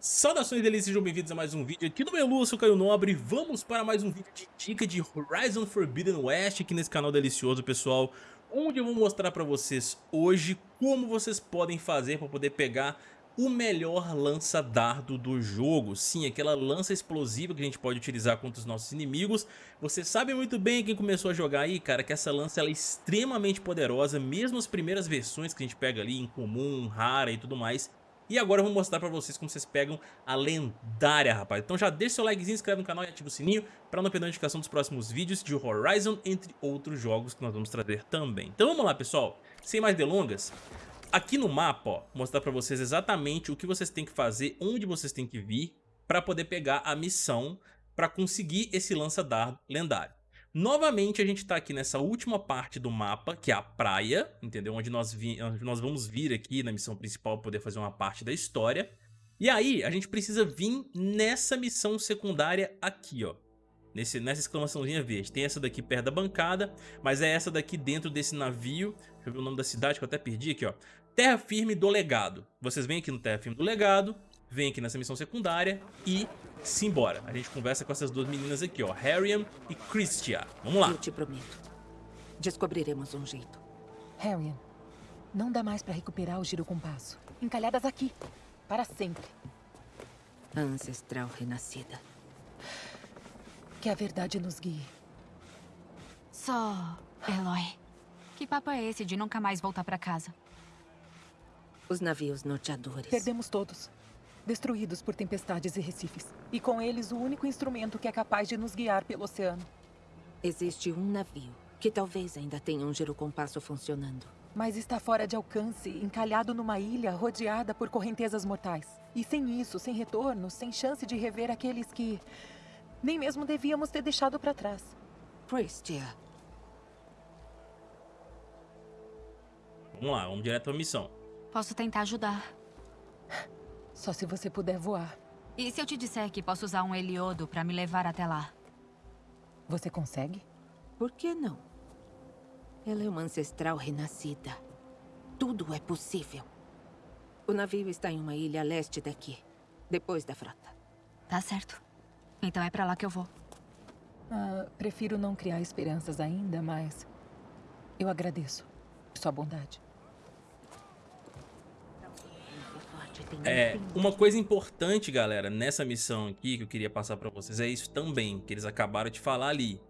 Saudações delícias, sejam bem-vindos a mais um vídeo aqui no Melu, eu sou Caio Nobre Vamos para mais um vídeo de dica de Horizon Forbidden West aqui nesse canal delicioso, pessoal Onde eu vou mostrar para vocês hoje como vocês podem fazer para poder pegar o melhor lança-dardo do jogo. Sim, aquela lança explosiva que a gente pode utilizar contra os nossos inimigos. Você sabe muito bem, quem começou a jogar aí, cara, que essa lança é extremamente poderosa Mesmo as primeiras versões que a gente pega ali, em comum, rara e tudo mais e agora eu vou mostrar pra vocês como vocês pegam a lendária, rapaz. Então já deixa seu likezinho, inscreve no canal e ativa o sininho pra não perder a notificação dos próximos vídeos de Horizon, entre outros jogos que nós vamos trazer também. Então vamos lá, pessoal. Sem mais delongas, aqui no mapa, ó, mostrar pra vocês exatamente o que vocês têm que fazer, onde vocês têm que vir pra poder pegar a missão pra conseguir esse lança-dardo lendário. Novamente a gente tá aqui nessa última parte do mapa, que é a praia, entendeu? Onde nós, onde nós vamos vir aqui na missão principal poder fazer uma parte da história. E aí a gente precisa vir nessa missão secundária aqui, ó. Nesse, nessa exclamaçãozinha verde. Tem essa daqui perto da bancada, mas é essa daqui dentro desse navio. Deixa eu ver o nome da cidade que eu até perdi aqui, ó. Terra Firme do Legado. Vocês vêm aqui no Terra Firme do Legado, vem aqui nessa missão secundária e simbora. A gente conversa com essas duas meninas aqui, ó, Harriam e Christia. Vamos lá. Eu te prometo. Descobriremos um jeito. Harriam, não dá mais pra recuperar o giro compasso. Encalhadas aqui, para sempre. A ancestral renascida. Que a verdade nos guie. Só, Eloy. Que papo é esse de nunca mais voltar pra casa? Os navios norteadores. Perdemos todos destruídos por tempestades e recifes. E com eles o único instrumento que é capaz de nos guiar pelo oceano. Existe um navio que talvez ainda tenha um girocompasso funcionando. Mas está fora de alcance, encalhado numa ilha rodeada por correntezas mortais. E sem isso, sem retorno, sem chance de rever aqueles que... nem mesmo devíamos ter deixado para trás. Pristia. Vamos lá, vamos direto à missão. Posso tentar ajudar. Só se você puder voar. E se eu te disser que posso usar um heliodo para me levar até lá? Você consegue? Por que não? Ela é uma ancestral renascida. Tudo é possível. O navio está em uma ilha a leste daqui, depois da frota. Tá certo. Então é para lá que eu vou. Ah, prefiro não criar esperanças ainda, mas... Eu agradeço sua bondade. É, uma coisa importante, galera, nessa missão aqui que eu queria passar pra vocês é isso também, que eles acabaram de falar ali.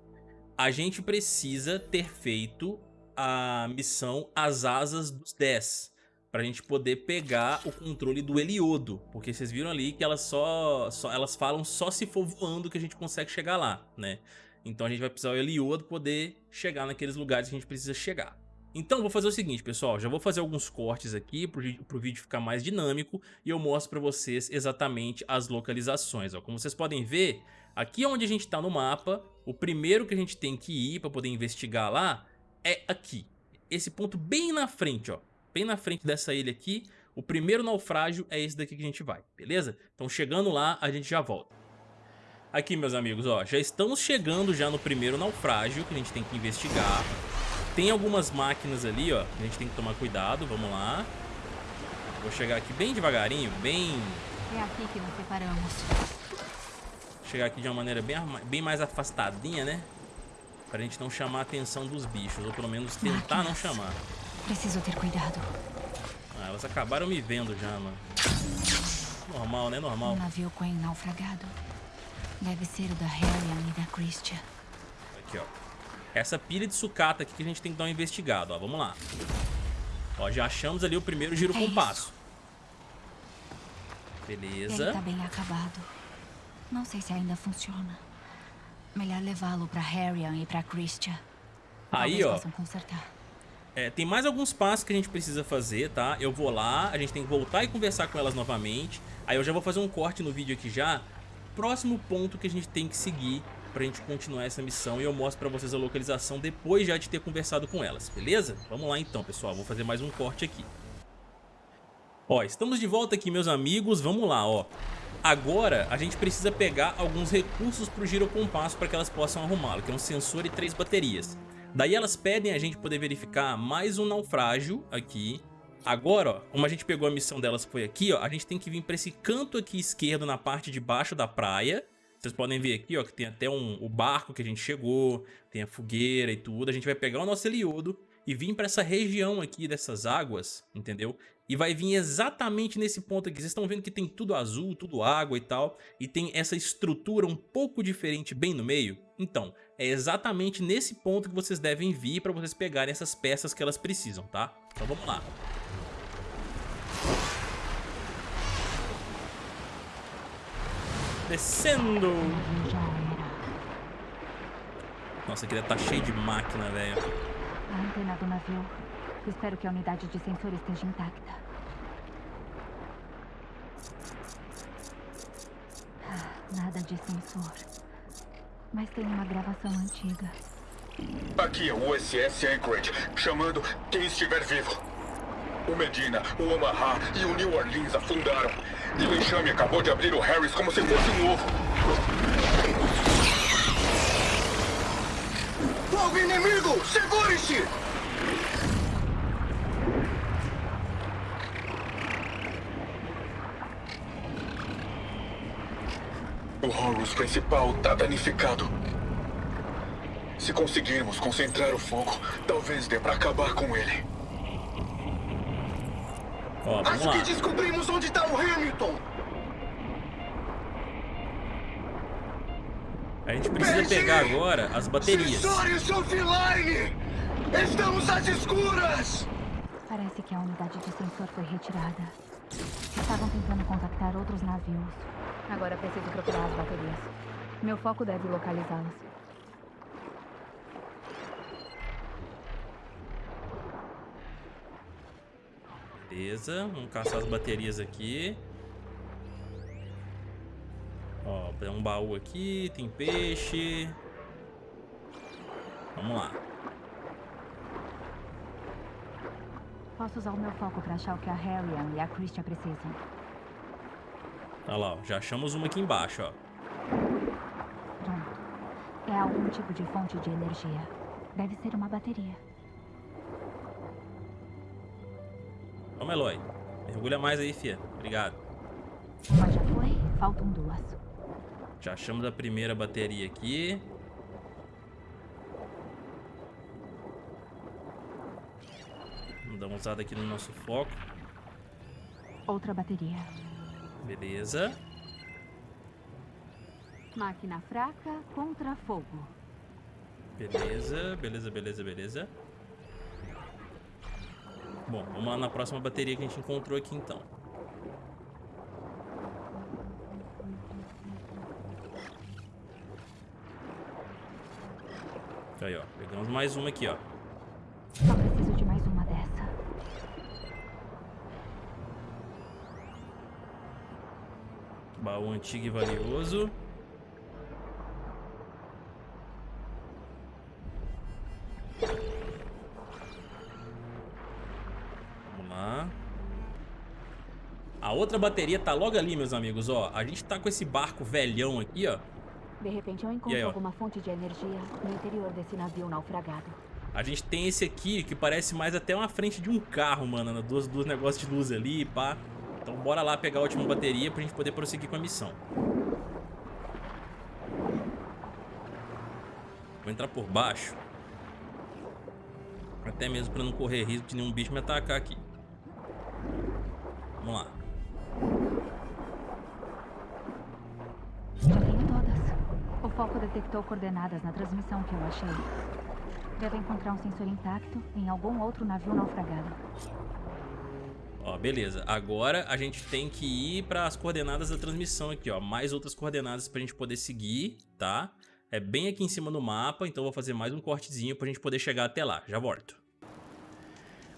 A gente precisa ter feito a missão As Asas dos 10, pra gente poder pegar o controle do Heliodo, porque vocês viram ali que elas só, só elas falam só se for voando que a gente consegue chegar lá, né? Então a gente vai precisar do Heliodo poder chegar naqueles lugares que a gente precisa chegar. Então vou fazer o seguinte, pessoal, já vou fazer alguns cortes aqui para o vídeo ficar mais dinâmico e eu mostro para vocês exatamente as localizações. Ó. Como vocês podem ver, aqui onde a gente está no mapa, o primeiro que a gente tem que ir para poder investigar lá é aqui. Esse ponto bem na frente, ó, bem na frente dessa ilha aqui, o primeiro naufrágio é esse daqui que a gente vai, beleza? Então chegando lá, a gente já volta. Aqui, meus amigos, ó, já estamos chegando já no primeiro naufrágio que a gente tem que investigar. Tem algumas máquinas ali, ó, a gente tem que tomar cuidado, vamos lá. Vou chegar aqui bem devagarinho, bem... É aqui que nos separamos. Chegar aqui de uma maneira bem, bem mais afastadinha, né? Pra gente não chamar a atenção dos bichos, ou pelo menos tentar máquinas. não chamar. Preciso ter cuidado. Ah, elas acabaram me vendo já, mano. Normal, né? Normal. Um navio Quen naufragado. Deve ser o da Harrian e da Christian. Aqui, ó. Essa pilha de sucata aqui que a gente tem que dar uma investigada, ó. Vamos lá. Ó, já achamos ali o primeiro giro é compasso. Beleza. Ele tá bem acabado. Não sei se ainda funciona. Melhor levá-lo pra Harrian e pra Christian. Aí, ó. consertar. É, tem mais alguns passos que a gente precisa fazer, tá? Eu vou lá, a gente tem que voltar e conversar com elas novamente. Aí eu já vou fazer um corte no vídeo aqui já. Próximo ponto que a gente tem que seguir pra gente continuar essa missão e eu mostro pra vocês a localização depois já de ter conversado com elas, beleza? Vamos lá então, pessoal, vou fazer mais um corte aqui. Ó, estamos de volta aqui, meus amigos, vamos lá, ó. Agora, a gente precisa pegar alguns recursos pro girocompasso para que elas possam arrumá-lo, que é um sensor e três baterias. Daí elas pedem a gente poder verificar mais um naufrágio aqui, Agora, ó, como a gente pegou a missão delas foi aqui, ó, a gente tem que vir pra esse canto aqui esquerdo na parte de baixo da praia. Vocês podem ver aqui, ó, que tem até um, o barco que a gente chegou, tem a fogueira e tudo. A gente vai pegar o nosso Heliodo e vir para essa região aqui dessas águas, entendeu? E vai vir exatamente nesse ponto aqui. Vocês estão vendo que tem tudo azul, tudo água e tal. E tem essa estrutura um pouco diferente bem no meio. Então, é exatamente nesse ponto que vocês devem vir para vocês pegarem essas peças que elas precisam, tá? Então vamos lá. Descendo! Nossa, aqui deve tá cheio de máquina, velho. A antena do navio. Espero que a unidade de sensor esteja intacta. Ah, Nada de sensor. Mas tem uma gravação antiga. Aqui é o USS Anchorage, chamando quem estiver vivo. O Medina, o Omaha e o New Orleans afundaram. E o enxame acabou de abrir o Harris como se fosse um ovo. Fogo inimigo! Segure-se! O Horus principal tá danificado. Se conseguirmos concentrar o fogo, talvez dê pra acabar com ele. Ó, Acho lá. que descobrimos onde tá o Hamilton. A gente precisa pegar agora as baterias. Sensores offline! Estamos às escuras! Parece que a unidade de sensor foi retirada. Estavam tentando contactar outros navios. Agora preciso procurar as baterias. Meu foco deve localizá-las. Beleza, vamos caçar as baterias aqui. Ó, tem um baú aqui, tem peixe. Vamos lá. Posso usar o meu foco para achar o que a Harrian e a Christian precisam. Olha lá, ó, já achamos uma aqui embaixo, ó. Pronto. É algum tipo de fonte de energia. Deve ser uma bateria. Vamos, Eloy. Mergulha mais aí, fia. Obrigado. Já foi, faltam duas. Já achamos a primeira bateria aqui. Vamos dar uma usada aqui no nosso foco. Outra bateria. Beleza. Máquina fraca contra fogo. Beleza, beleza, beleza, beleza. Bom, vamos lá na próxima bateria que a gente encontrou aqui então. Aí, ó. Pegamos mais uma aqui, ó. Só preciso de mais uma dessa. Baú antigo e valioso. Outra bateria tá logo ali, meus amigos, ó. A gente tá com esse barco velhão aqui, ó. De repente eu encontro aí, alguma fonte de energia no interior desse navio naufragado. A gente tem esse aqui que parece mais até uma frente de um carro, mano. né? Duas, duas negócios de luz ali, pá. Então bora lá pegar a última bateria pra gente poder prosseguir com a missão. Vou entrar por baixo. Até mesmo pra não correr risco de nenhum bicho me atacar aqui. Vamos lá. Foco detectou coordenadas na transmissão que eu achei. Deve encontrar um sensor intacto em algum outro navio naufragado. Ó, beleza. Agora a gente tem que ir para as coordenadas da transmissão aqui, ó. Mais outras coordenadas pra gente poder seguir, tá? É bem aqui em cima no mapa, então vou fazer mais um cortezinho pra gente poder chegar até lá. Já volto.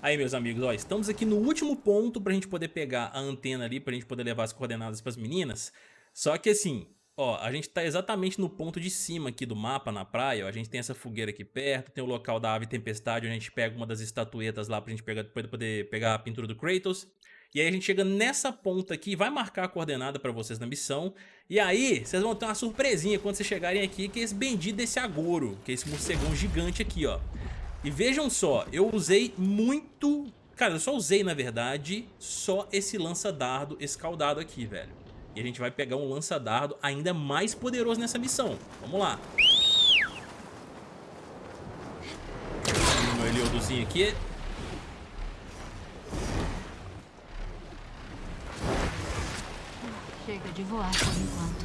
Aí, meus amigos, ó, estamos aqui no último ponto pra gente poder pegar a antena ali, pra gente poder levar as coordenadas pras meninas. Só que assim, ó, a gente tá exatamente no ponto de cima aqui do mapa, na praia, ó. A gente tem essa fogueira aqui perto, tem o local da ave tempestade, onde a gente pega uma das estatuetas lá pra gente pegar, depois poder pegar a pintura do Kratos. E aí a gente chega nessa ponta aqui, vai marcar a coordenada pra vocês na missão. E aí, vocês vão ter uma surpresinha quando vocês chegarem aqui, que é esse bendito desse Agoro, que é esse morcegão gigante aqui, ó. E vejam só, eu usei muito Cara, eu só usei, na verdade, só esse lança-dardo escaldado aqui, velho. E a gente vai pegar um lança-dardo ainda mais poderoso nessa missão. Vamos lá. Meu Eliodozinho aqui. Chega de voar por enquanto.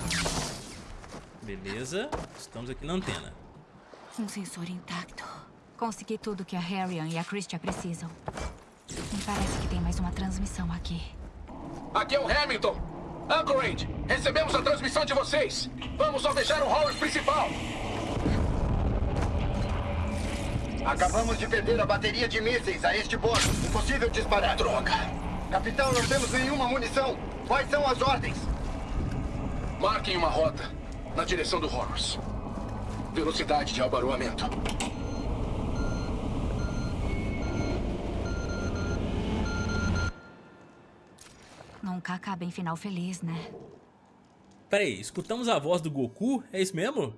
Beleza. Estamos aqui na antena. Um sensor intacto. Consegui tudo que a Harrian e a Christian precisam. Me parece que tem mais uma transmissão aqui. Aqui é o Hamilton. Anchorage, recebemos a transmissão de vocês. Vamos alvejar o Horus principal. Acabamos de perder a bateria de mísseis a este bordo. Impossível disparar. Droga. Capitão, não temos nenhuma munição. Quais são as ordens? Marquem uma rota na direção do Horus. Velocidade de abaroamento. Nunca acaba em final feliz, né? Pera aí, escutamos a voz do Goku? É isso mesmo?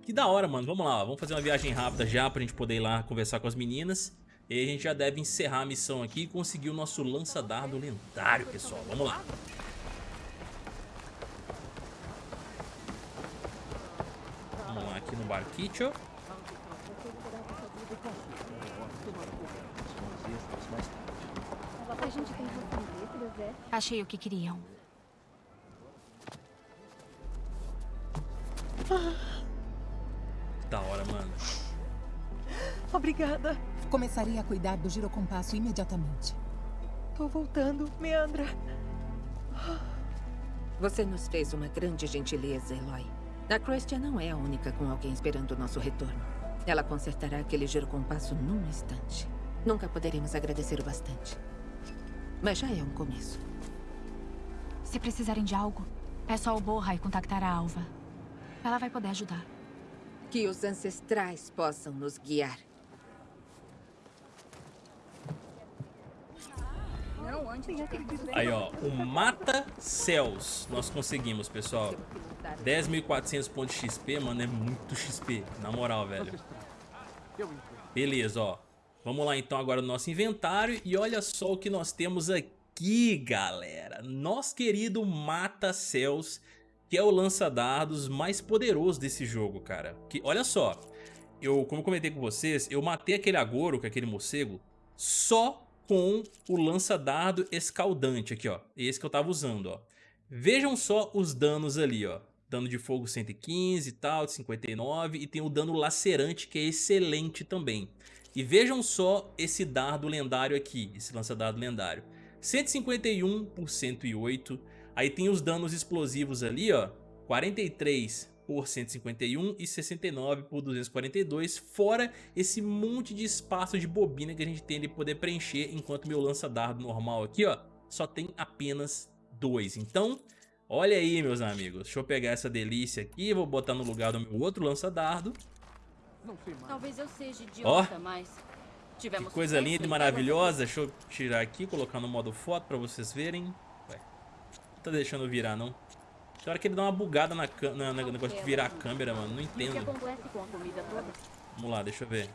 Que da hora, mano. Vamos lá, vamos fazer uma viagem rápida já pra gente poder ir lá conversar com as meninas. E aí a gente já deve encerrar a missão aqui e conseguir o nosso lança-dardo lendário, pessoal. Vamos lá. Vamos lá aqui no barquito. A gente tem letras, é? Achei o que queriam. Da hora, mano. Obrigada. Começarei a cuidar do girocompasso imediatamente. Tô voltando, Meandra. Você nos fez uma grande gentileza, Eloy. A Christian não é a única com alguém esperando o nosso retorno. Ela consertará aquele girocompasso num instante. Nunca poderemos agradecer o bastante. Mas já é um começo. Se precisarem de algo, é só o Borra e contactar a Alva. Ela vai poder ajudar. Que os ancestrais possam nos guiar. Aí, ó, o Mata Céus nós conseguimos, pessoal. 10.400 pontos de XP, mano, é muito XP, na moral, velho. Beleza, ó. Vamos lá então agora no nosso inventário e olha só o que nós temos aqui, galera. Nosso querido Mata Céus, que é o lança-dardos mais poderoso desse jogo, cara. Que, olha só, eu, como eu comentei com vocês, eu matei aquele Agoro, que é aquele morcego, só com o lança-dardo escaldante aqui, ó. Esse que eu tava usando, ó. Vejam só os danos ali, ó. Dano de fogo 115 e tal, de 59. E tem o dano lacerante, que é excelente também. E vejam só esse dardo lendário aqui, esse lança-dardo lendário. 151 por 108. Aí tem os danos explosivos ali, ó. 43 por 151 e 69 por 242, fora esse monte de espaço de bobina que a gente tem de poder preencher, enquanto meu lança-dardo normal aqui, ó, só tem apenas dois. Então, olha aí, meus amigos, deixa eu pegar essa delícia aqui, vou botar no lugar do meu outro lança-dardo. Talvez eu seja idiota, Ó, mas Que coisa linda e maravilhosa, deixa eu tirar aqui, colocar no modo foto pra vocês verem. Ué, não tá deixando virar, não. Tem hora que ele dá uma bugada na, na, na negócio de virar a câmera, mano. Não entendo. acontece com a comida toda? Vamos lá, deixa eu ver.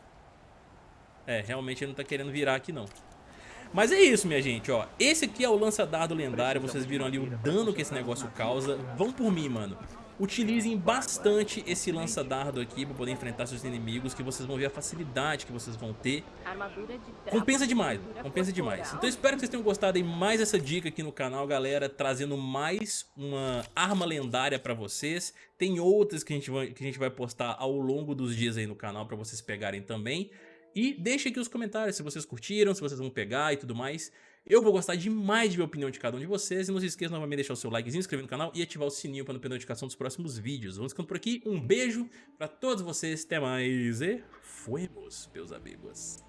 É, realmente ele não tá querendo virar aqui, não. Mas é isso, minha gente, ó. Esse aqui é o lança-dardo lendário. Vocês viram ali o dano que esse negócio causa. Vão por mim, mano. Utilizem bastante esse lança-dardo aqui pra poder enfrentar seus inimigos, que vocês vão ver a facilidade que vocês vão ter. Compensa com demais, compensa demais. Então espero que vocês tenham gostado de mais essa dica aqui no canal, galera, trazendo mais uma arma lendária pra vocês. Tem outras que a gente vai, que a gente vai postar ao longo dos dias aí no canal pra vocês pegarem também. E deixem aqui os comentários se vocês curtiram, se vocês vão pegar e tudo mais. Eu vou gostar demais de ver a opinião de cada um de vocês. E não se esqueçam novamente de deixar o seu likezinho, inscrever no canal e ativar o sininho para não perder a notificação dos próximos vídeos. Vamos ficando por aqui. Um beijo pra todos vocês. Até mais e fuemos, meus amigos.